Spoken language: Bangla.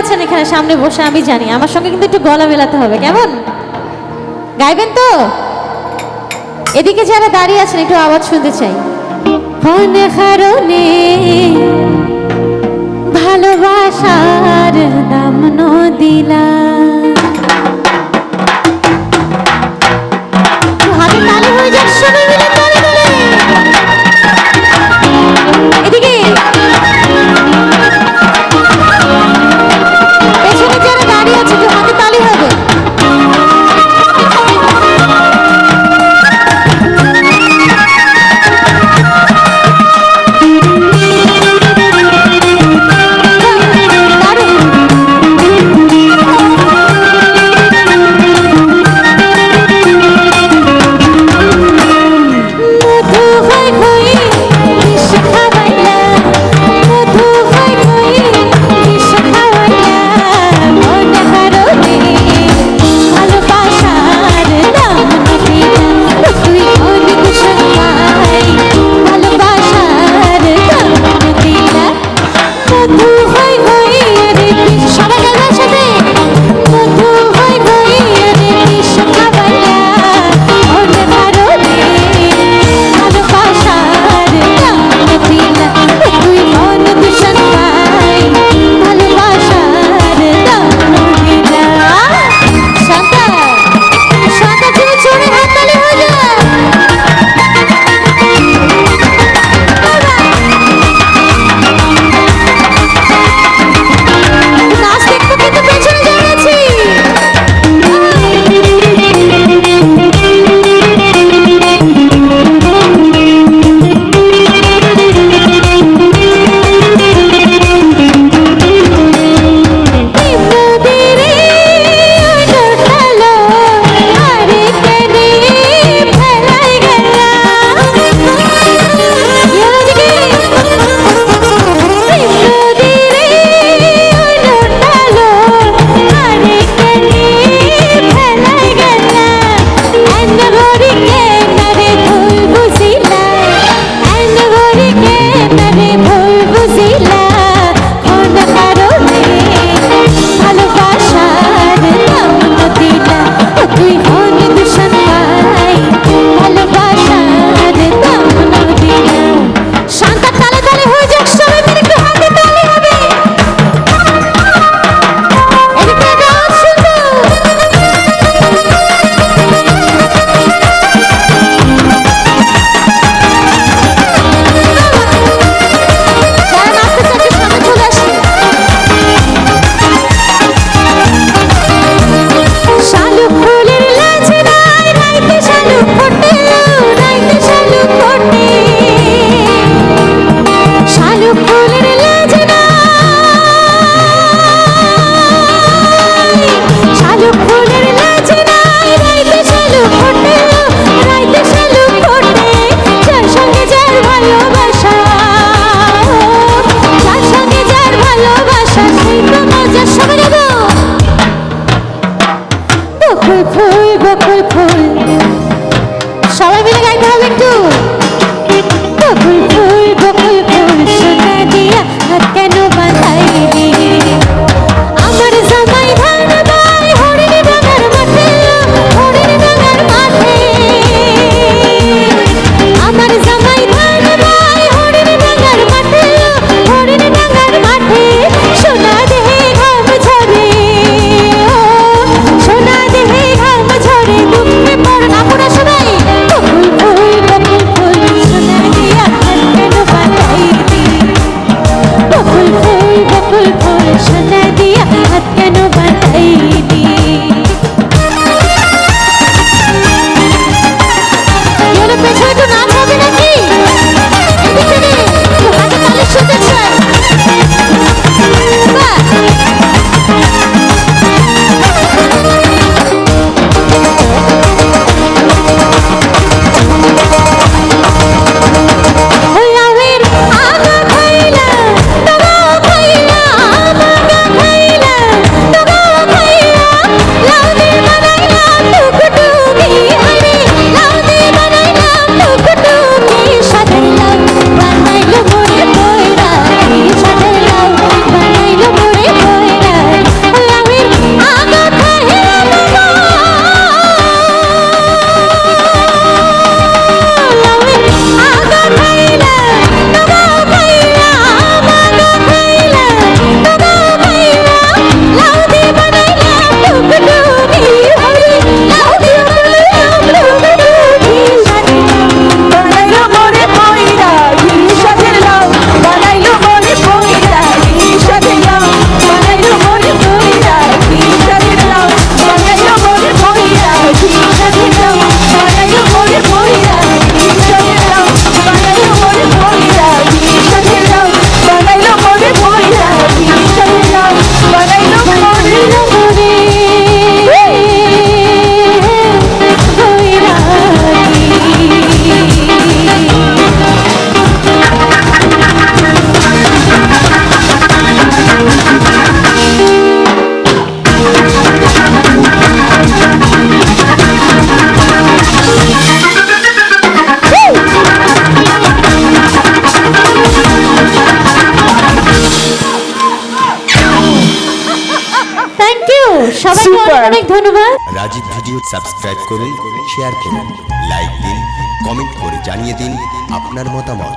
আছেন এখানে সামনে বসে আমি জানি। আমার সঙ্গে কিন্তু একটু গলা মেলাতে হবে, কেমন? গাইবেন তো? এদিকে যারা দাঁড়িয়ে আছেন, একটু আওয়াজ শুনতে চাই। ভালোবাসার দাম দিলা রাজীব ভিডিও সাবস্ক্রাইব করুন শেয়ার করুন লাইক দিন কমেন্ট করে জানিয়ে দিন আপনার মতামত।